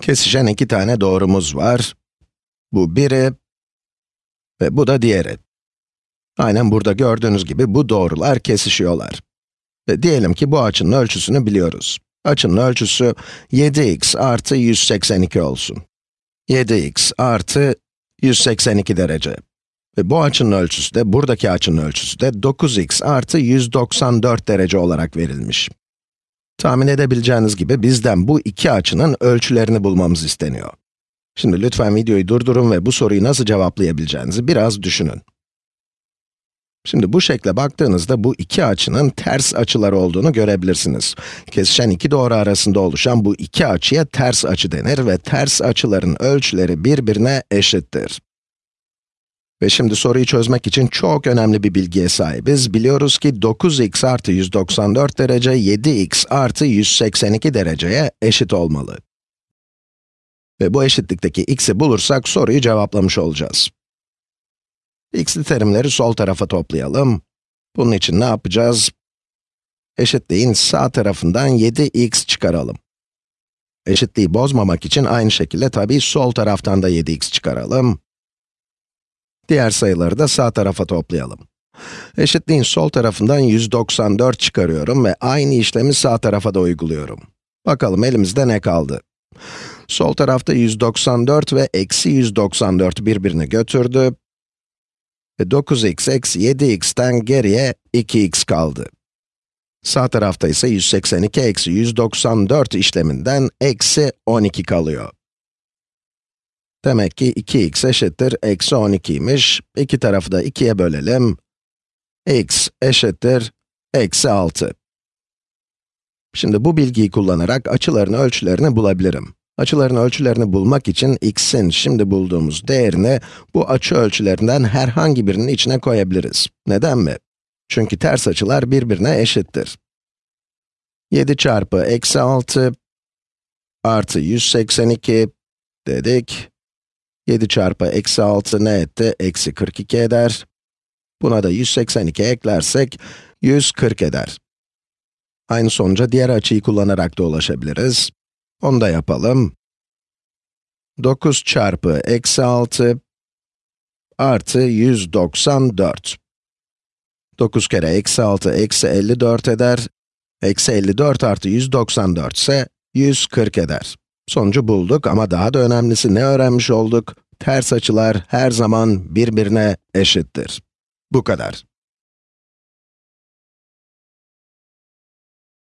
Kesişen iki tane doğrumuz var. Bu biri ve bu da diğeri. Aynen burada gördüğünüz gibi bu doğrular kesişiyorlar. Ve diyelim ki bu açının ölçüsünü biliyoruz. Açının ölçüsü 7x artı 182 olsun. 7x artı 182 derece. Ve bu açının ölçüsü de, buradaki açının ölçüsü de 9x artı 194 derece olarak verilmiş. Tahmin edebileceğiniz gibi bizden bu iki açının ölçülerini bulmamız isteniyor. Şimdi lütfen videoyu durdurun ve bu soruyu nasıl cevaplayabileceğinizi biraz düşünün. Şimdi bu şekle baktığınızda bu iki açının ters açılar olduğunu görebilirsiniz. Kesişen iki doğru arasında oluşan bu iki açıya ters açı denir ve ters açıların ölçüleri birbirine eşittir. Ve şimdi soruyu çözmek için çok önemli bir bilgiye sahibiz. Biliyoruz ki 9x artı 194 derece, 7x artı 182 dereceye eşit olmalı. Ve bu eşitlikteki x'i bulursak soruyu cevaplamış olacağız. x'li terimleri sol tarafa toplayalım. Bunun için ne yapacağız? Eşitliğin sağ tarafından 7x çıkaralım. Eşitliği bozmamak için aynı şekilde tabii sol taraftan da 7x çıkaralım. Diğer sayıları da sağ tarafa toplayalım. Eşitliğin sol tarafından 194 çıkarıyorum ve aynı işlemi sağ tarafa da uyguluyorum. Bakalım elimizde ne kaldı? Sol tarafta 194 ve eksi 194 birbirini götürdü. Ve 9x eksi 7x'ten geriye 2x kaldı. Sağ tarafta ise 182 eksi 194 işleminden eksi 12 kalıyor. Demek ki 2x eşittir eksi 12'ymiş. İki tarafı da 2'ye bölelim. x eşittir eksi 6. Şimdi bu bilgiyi kullanarak açıların ölçülerini bulabilirim. Açıların ölçülerini bulmak için x'in şimdi bulduğumuz değerini bu açı ölçülerinden herhangi birinin içine koyabiliriz. Neden mi? Çünkü ters açılar birbirine eşittir. 7 çarpı eksi 6 artı 182 dedik. 7 çarpı eksi 6 ne etti? Eksi 42 eder. Buna da 182 eklersek 140 eder. Aynı sonuca diğer açıyı kullanarak da ulaşabiliriz. Onu da yapalım. 9 çarpı eksi 6 artı 194. 9 kere eksi 6 eksi 54 eder. Eksi 54 artı 194 ise 140 eder. Sonucu bulduk ama daha da önemlisi ne öğrenmiş olduk? Ters açılar her zaman birbirine eşittir. Bu kadar.